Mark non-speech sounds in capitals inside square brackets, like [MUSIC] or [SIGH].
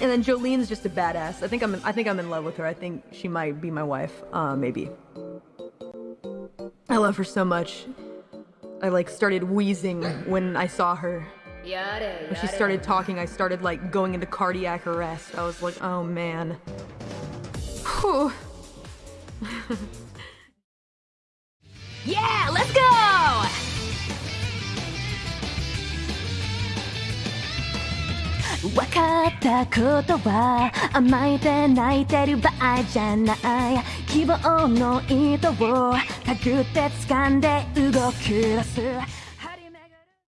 And then Jolene's just a badass. I think I'm I think I'm in love with her. I think she might be my wife. Uh, maybe. I love her so much. I like started wheezing when I saw her. When she started talking, I started like going into cardiac arrest. I was like, oh man. Whew. [LAUGHS] Yeah, let's go! 分かったことは甘えて泣いてる場合じゃない。希望の糸を手繰って掴んで動き出す